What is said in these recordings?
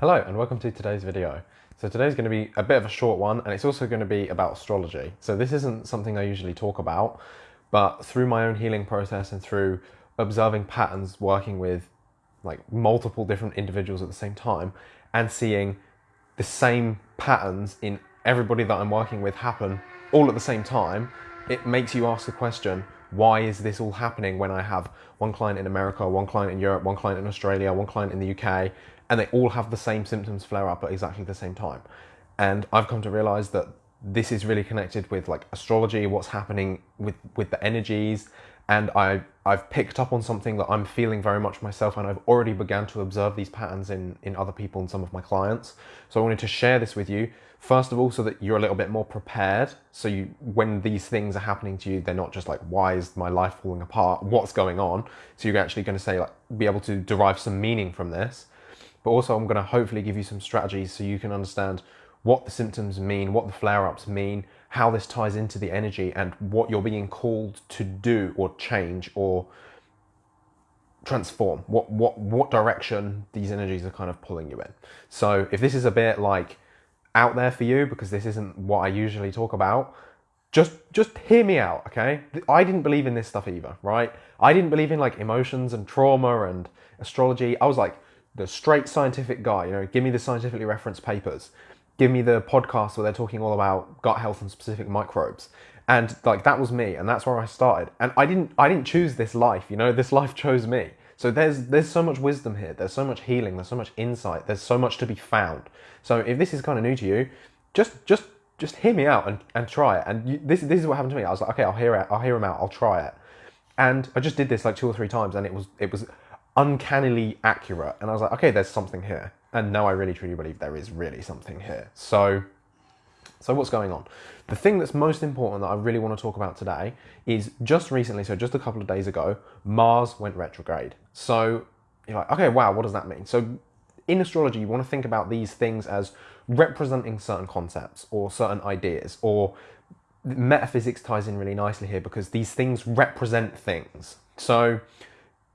Hello and welcome to today's video. So today's going to be a bit of a short one and it's also going to be about astrology. So this isn't something I usually talk about, but through my own healing process and through observing patterns working with like multiple different individuals at the same time and seeing the same patterns in everybody that I'm working with happen all at the same time, it makes you ask the question, why is this all happening when I have one client in America, one client in Europe, one client in Australia, one client in the UK, and they all have the same symptoms flare up at exactly the same time. And I've come to realize that this is really connected with like astrology, what's happening with, with the energies. And I, I've picked up on something that I'm feeling very much myself, and I've already began to observe these patterns in, in other people and some of my clients. So I wanted to share this with you, first of all, so that you're a little bit more prepared. So you, when these things are happening to you, they're not just like, why is my life falling apart? What's going on? So you're actually going to say, like, be able to derive some meaning from this but also I'm going to hopefully give you some strategies so you can understand what the symptoms mean, what the flare-ups mean, how this ties into the energy and what you're being called to do or change or transform, what, what, what direction these energies are kind of pulling you in. So if this is a bit like out there for you, because this isn't what I usually talk about, just just hear me out, okay? I didn't believe in this stuff either, right? I didn't believe in like emotions and trauma and astrology. I was like, the straight scientific guy, you know, give me the scientifically referenced papers, give me the podcast where they're talking all about gut health and specific microbes. And like that was me, and that's where I started. And I didn't I didn't choose this life, you know, this life chose me. So there's there's so much wisdom here, there's so much healing, there's so much insight, there's so much to be found. So if this is kind of new to you, just just just hear me out and, and try it. And you, this this is what happened to me. I was like, okay, I'll hear it, I'll hear him out, I'll try it. And I just did this like two or three times, and it was it was uncannily accurate. And I was like, okay, there's something here. And now I really truly believe there is really something here. So, so what's going on? The thing that's most important that I really want to talk about today is just recently, so just a couple of days ago, Mars went retrograde. So you're like, okay, wow, what does that mean? So in astrology, you want to think about these things as representing certain concepts or certain ideas or metaphysics ties in really nicely here because these things represent things. So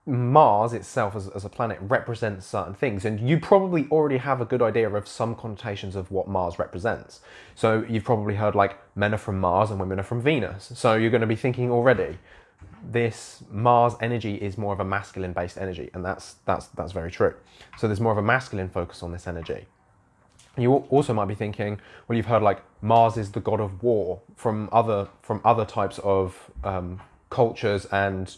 Mars itself as, as, a planet represents certain things, and you probably already have a good idea of some connotations of what Mars represents. So you've probably heard like men are from Mars and women are from Venus. So you're going to be thinking already, this Mars energy is more of a masculine based energy, and that's that's that's very true. So there's more of a masculine focus on this energy. You also might be thinking, well, you've heard like Mars is the god of war from other from other types of um, cultures and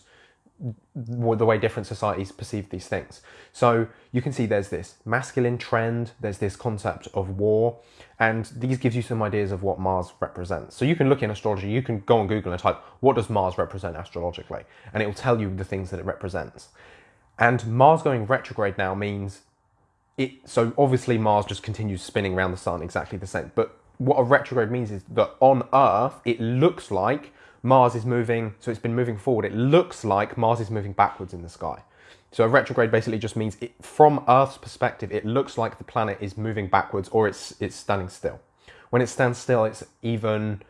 the way different societies perceive these things. So you can see there's this masculine trend, there's this concept of war, and these gives you some ideas of what Mars represents. So you can look in astrology, you can go on Google and type, what does Mars represent astrologically? And it will tell you the things that it represents. And Mars going retrograde now means it, so obviously Mars just continues spinning around the sun exactly the same, but what a retrograde means is that on Earth, it looks like Mars is moving, so it's been moving forward. It looks like Mars is moving backwards in the sky. So a retrograde basically just means it, from Earth's perspective, it looks like the planet is moving backwards or it's it's standing still. When it stands still, it's even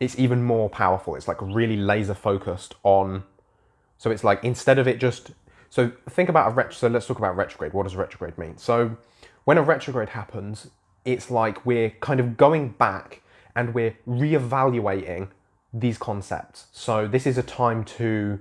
it's even more powerful. It's like really laser focused on. So it's like instead of it just so think about a ret. So let's talk about retrograde. What does retrograde mean? So when a retrograde happens, it's like we're kind of going back and we're reevaluating these concepts. So this is a time to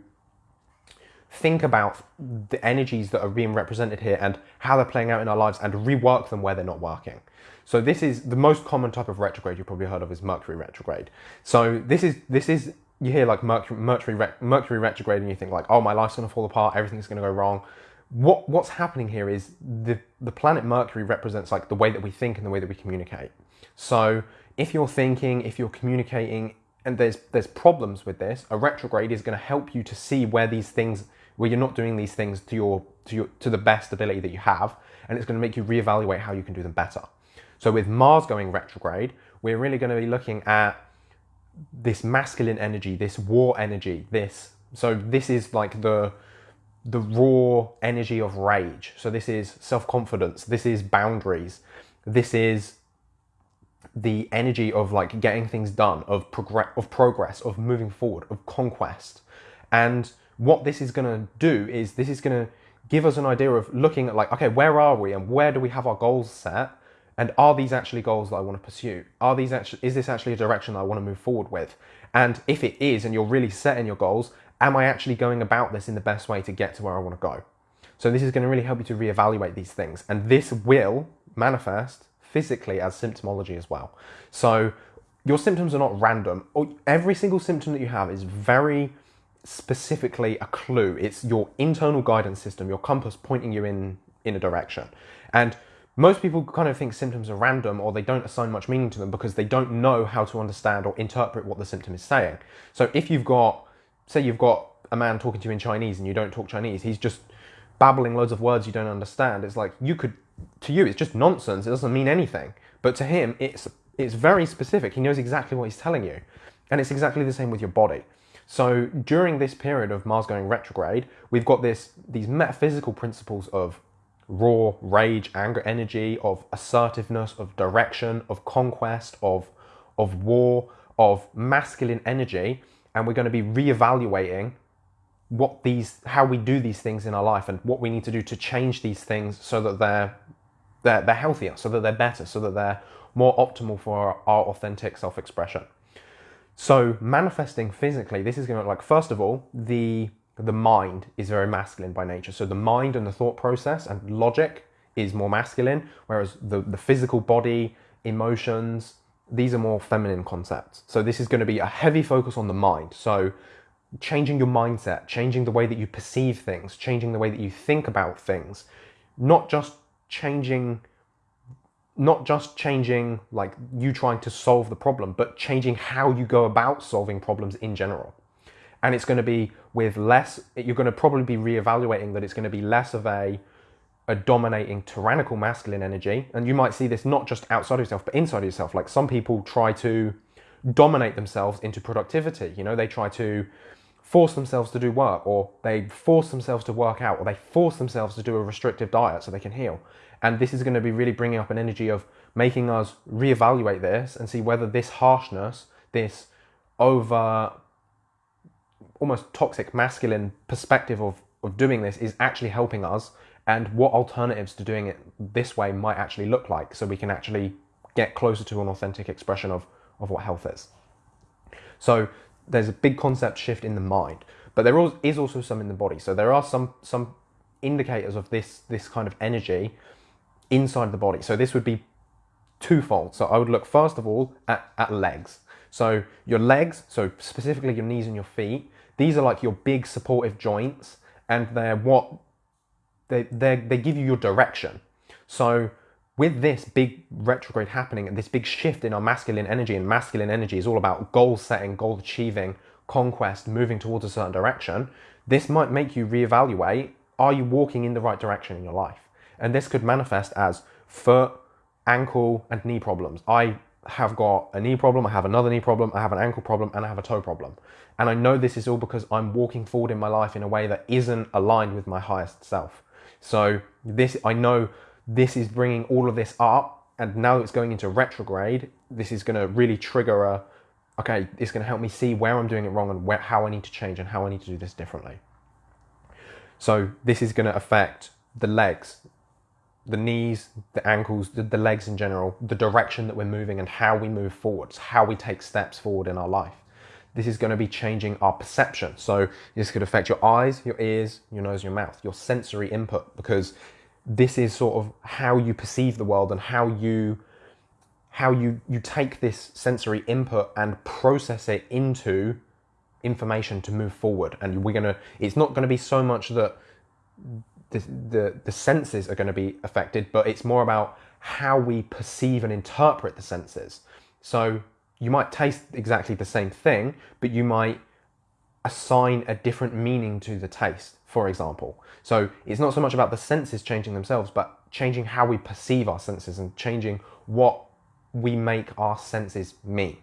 think about the energies that are being represented here and how they're playing out in our lives and rework them where they're not working. So this is the most common type of retrograde you've probably heard of is Mercury retrograde. So this is this is you hear like Mercury Mercury, Mercury retrograde and you think like oh my life's going to fall apart everything's going to go wrong. What what's happening here is the the planet Mercury represents like the way that we think and the way that we communicate. So if you're thinking, if you're communicating and there's there's problems with this, a retrograde is going to help you to see where these things where you're not doing these things to your to your to the best ability that you have, and it's going to make you reevaluate how you can do them better. So with Mars going retrograde, we're really going to be looking at this masculine energy, this war energy, this so this is like the the raw energy of rage. So this is self-confidence, this is boundaries, this is the energy of like getting things done, of progress, of progress, of moving forward, of conquest. And what this is going to do is this is going to give us an idea of looking at like, okay, where are we and where do we have our goals set? And are these actually goals that I want to pursue? Are these actually, is this actually a direction that I want to move forward with? And if it is, and you're really setting your goals, am I actually going about this in the best way to get to where I want to go? So this is going to really help you to reevaluate these things. And this will manifest physically as symptomology as well. So your symptoms are not random. Every single symptom that you have is very specifically a clue. It's your internal guidance system, your compass pointing you in in a direction. And most people kind of think symptoms are random or they don't assign much meaning to them because they don't know how to understand or interpret what the symptom is saying. So if you've got, say you've got a man talking to you in Chinese and you don't talk Chinese, he's just babbling loads of words you don't understand. It's like you could, to you, it's just nonsense. It doesn't mean anything. But to him, it's it's very specific. He knows exactly what he's telling you, and it's exactly the same with your body. So during this period of Mars going retrograde, we've got this these metaphysical principles of raw rage, anger, energy, of assertiveness, of direction, of conquest, of of war, of masculine energy, and we're going to be reevaluating what these how we do these things in our life and what we need to do to change these things so that they're they're, they're healthier so that they're better so that they're more optimal for our, our authentic self-expression. So manifesting physically this is going to look like first of all the the mind is very masculine by nature. So the mind and the thought process and logic is more masculine whereas the the physical body emotions these are more feminine concepts. So this is going to be a heavy focus on the mind. So changing your mindset, changing the way that you perceive things, changing the way that you think about things, not just changing not just changing like you trying to solve the problem, but changing how you go about solving problems in general. And it's going to be with less, you're going to probably be reevaluating that it's going to be less of a, a dominating tyrannical masculine energy. And you might see this not just outside of yourself, but inside of yourself. Like some people try to dominate themselves into productivity. You know, they try to force themselves to do work or they force themselves to work out or they force themselves to do a restrictive diet so they can heal. And this is going to be really bringing up an energy of making us reevaluate this and see whether this harshness, this over almost toxic masculine perspective of, of doing this is actually helping us and what alternatives to doing it this way might actually look like so we can actually get closer to an authentic expression of, of what health is. So there's a big concept shift in the mind, but there is also some in the body. So there are some some indicators of this this kind of energy inside the body. So this would be twofold. So I would look first of all at, at legs. So your legs, so specifically your knees and your feet, these are like your big supportive joints, and they're what they they they give you your direction. So with this big retrograde happening and this big shift in our masculine energy, and masculine energy is all about goal setting, goal achieving, conquest, moving towards a certain direction, this might make you reevaluate are you walking in the right direction in your life? And this could manifest as foot, ankle, and knee problems. I have got a knee problem, I have another knee problem, I have an ankle problem, and I have a toe problem. And I know this is all because I'm walking forward in my life in a way that isn't aligned with my highest self. So, this, I know this is bringing all of this up and now it's going into retrograde this is going to really trigger a okay it's going to help me see where i'm doing it wrong and where, how i need to change and how i need to do this differently. So this is going to affect the legs the knees the ankles the, the legs in general the direction that we're moving and how we move forwards how we take steps forward in our life. This is going to be changing our perception. So this could affect your eyes your ears your nose your mouth your sensory input because this is sort of how you perceive the world and how you how you you take this sensory input and process it into information to move forward. And we're going to it's not going to be so much that the, the the senses are going to be affected but it's more about how we perceive and interpret the senses. So you might taste exactly the same thing but you might assign a different meaning to the taste for example. So it's not so much about the senses changing themselves, but changing how we perceive our senses and changing what we make our senses mean.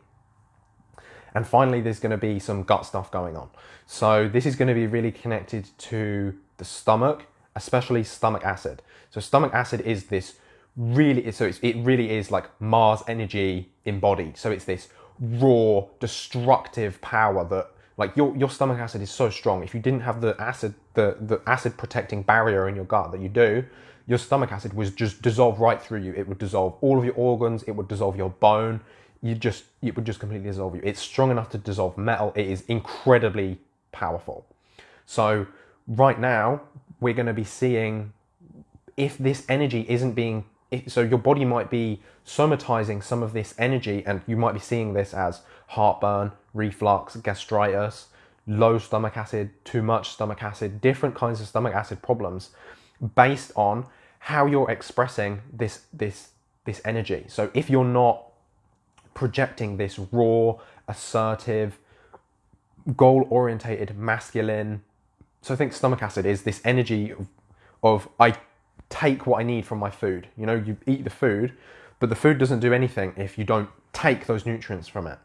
And finally, there's going to be some gut stuff going on. So this is going to be really connected to the stomach, especially stomach acid. So stomach acid is this really, so it really is like Mars energy embodied. So it's this raw, destructive power that Like your your stomach acid is so strong. If you didn't have the acid the the acid protecting barrier in your gut that you do, your stomach acid was just dissolve right through you. It would dissolve all of your organs. It would dissolve your bone. You just it would just completely dissolve you. It's strong enough to dissolve metal. It is incredibly powerful. So right now we're going to be seeing if this energy isn't being so your body might be somatizing some of this energy and you might be seeing this as heartburn reflux gastritis low stomach acid too much stomach acid different kinds of stomach acid problems based on how you're expressing this this this energy. So if you're not projecting this raw assertive goal orientated masculine so I think stomach acid is this energy of, of I take what I need from my food. You know, you eat the food, but the food doesn't do anything if you don't take those nutrients from it.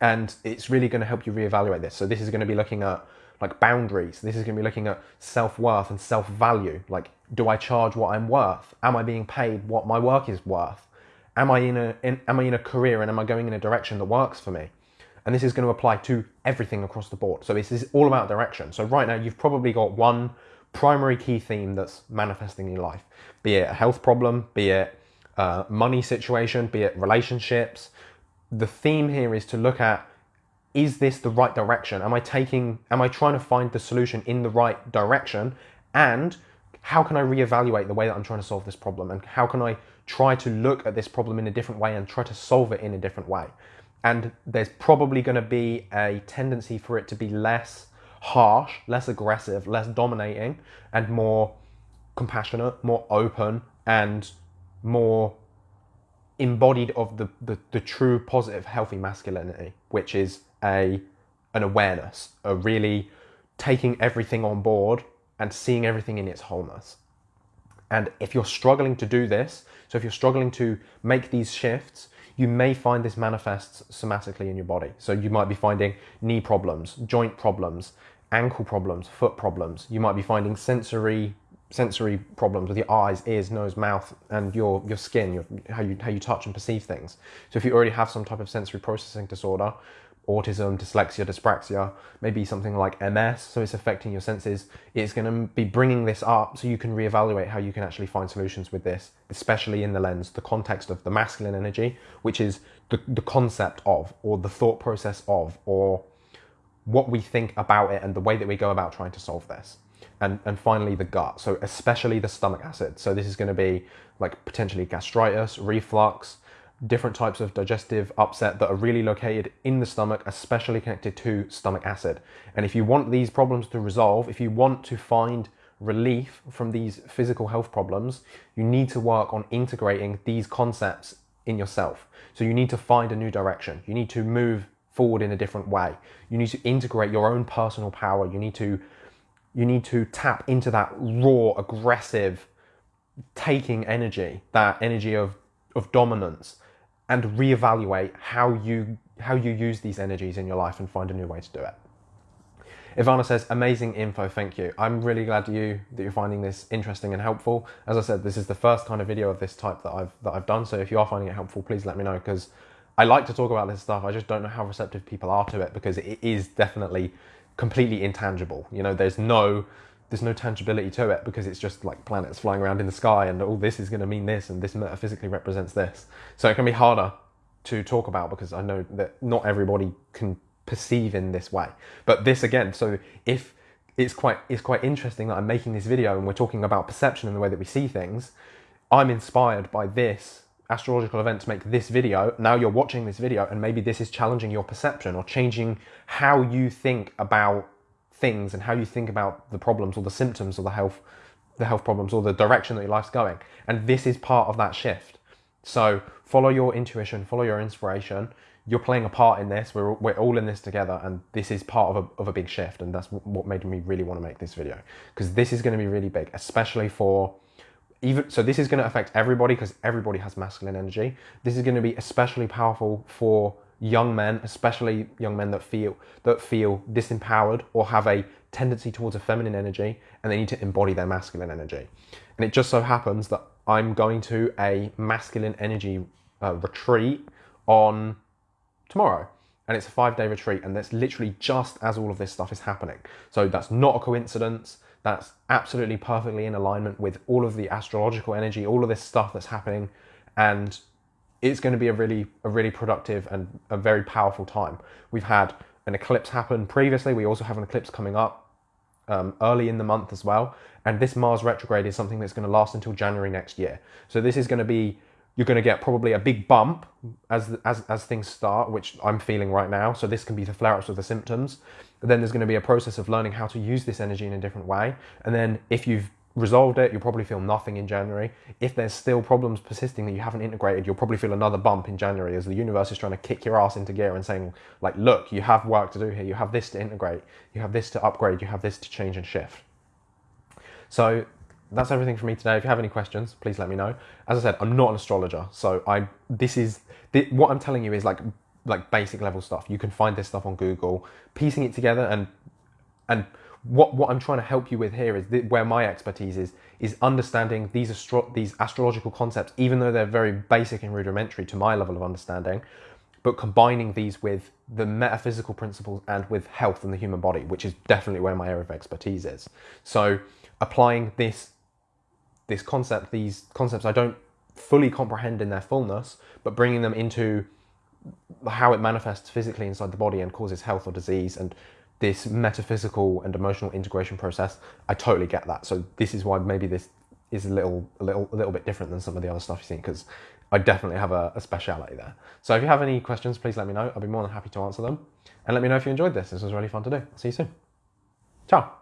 And it's really going to help you reevaluate this. So this is going to be looking at like boundaries. This is going to be looking at self-worth and self-value. Like, do I charge what I'm worth? Am I being paid what my work is worth? Am I in a in, am I in a career and am I going in a direction that works for me? And this is going to apply to everything across the board. So this is all about direction. So right now you've probably got one primary key theme that's manifesting in your life, be it a health problem, be it a money situation, be it relationships. The theme here is to look at is this the right direction? Am I taking, am I trying to find the solution in the right direction? And how can I reevaluate the way that I'm trying to solve this problem? And how can I try to look at this problem in a different way and try to solve it in a different way? And there's probably going to be a tendency for it to be less harsh, less aggressive, less dominating, and more compassionate, more open, and more embodied of the, the, the true positive healthy masculinity which is a an awareness a really taking everything on board and seeing everything in its wholeness. And if you're struggling to do this so if you're struggling to make these shifts you may find this manifests somatically in your body. So you might be finding knee problems, joint problems, ankle problems, foot problems. You might be finding sensory sensory problems with your eyes, ears, nose, mouth, and your your skin, your, how you how you touch and perceive things. So if you already have some type of sensory processing disorder, autism, dyslexia, dyspraxia, maybe something like MS, so it's affecting your senses, it's going to be bringing this up so you can reevaluate how you can actually find solutions with this, especially in the lens, the context of the masculine energy, which is the, the concept of, or the thought process of, or what we think about it and the way that we go about trying to solve this. And, and finally, the gut, so especially the stomach acid. So this is going to be like potentially gastritis, reflux, different types of digestive upset that are really located in the stomach, especially connected to stomach acid. And if you want these problems to resolve, if you want to find relief from these physical health problems, you need to work on integrating these concepts in yourself. So you need to find a new direction. You need to move forward in a different way. You need to integrate your own personal power. You need to you need to tap into that raw, aggressive, taking energy, that energy of of dominance and reevaluate how you how you use these energies in your life and find a new way to do it. Ivana says, amazing info, thank you. I'm really glad you that you're finding this interesting and helpful. As I said, this is the first kind of video of this type that I've that I've done. So if you are finding it helpful, please let me know because I like to talk about this stuff. I just don't know how receptive people are to it because it is definitely completely intangible. You know, there's no there's no tangibility to it because it's just like planets flying around in the sky and all oh, this is going to mean this and this metaphysically represents this. So it can be harder to talk about because I know that not everybody can perceive in this way. But this again, so if it's quite it's quite interesting that I'm making this video and we're talking about perception and the way that we see things, I'm inspired by this astrological event to make this video. Now you're watching this video and maybe this is challenging your perception or changing how you think about things and how you think about the problems or the symptoms or the health the health problems or the direction that your life's going. And this is part of that shift. So follow your intuition follow your inspiration. You're playing a part in this. We're, we're all in this together. And this is part of a, of a big shift. And that's what made me really want to make this video. Because this is going to be really big especially for even so this is going to affect everybody because everybody has masculine energy. This is going to be especially powerful for young men, especially young men that feel that feel disempowered or have a tendency towards a feminine energy and they need to embody their masculine energy. And it just so happens that I'm going to a masculine energy uh, retreat on tomorrow. and it's a five day retreat, and that's literally just as all of this stuff is happening. So that's not a coincidence. That's absolutely perfectly in alignment with all of the astrological energy, all of this stuff that's happening, and it's going to be a really a really productive and a very powerful time. We've had an eclipse happen previously. We also have an eclipse coming up um, early in the month as well. And this Mars retrograde is something that's going to last until January next year. So this is going to be you're going to get probably a big bump as as as things start, which I'm feeling right now. So this can be the flare-ups of the symptoms. But then there's going to be a process of learning how to use this energy in a different way. And then if you've resolved it, you'll probably feel nothing in January. If there's still problems persisting that you haven't integrated, you'll probably feel another bump in January as the universe is trying to kick your ass into gear and saying, like, look, you have work to do here. You have this to integrate. You have this to upgrade. You have this to change and shift. So that's everything for me today. If you have any questions, please let me know. As I said, I'm not an astrologer, so I this is what I'm telling you is like like basic level stuff. You can find this stuff on Google, piecing it together and and what what I'm trying to help you with here is where my expertise is is understanding these astro- these astrological concepts, even though they're very basic and rudimentary to my level of understanding, but combining these with the metaphysical principles and with health and the human body, which is definitely where my area of expertise is. So applying this this concept, these concepts I don't fully comprehend in their fullness, but bringing them into how it manifests physically inside the body and causes health or disease and this metaphysical and emotional integration process, I totally get that. So this is why maybe this is a little, a little, a little bit different than some of the other stuff you've seen because I definitely have a, a speciality there. So if you have any questions, please let me know. I'll be more than happy to answer them. And let me know if you enjoyed this. This was really fun to do. See you soon. Ciao.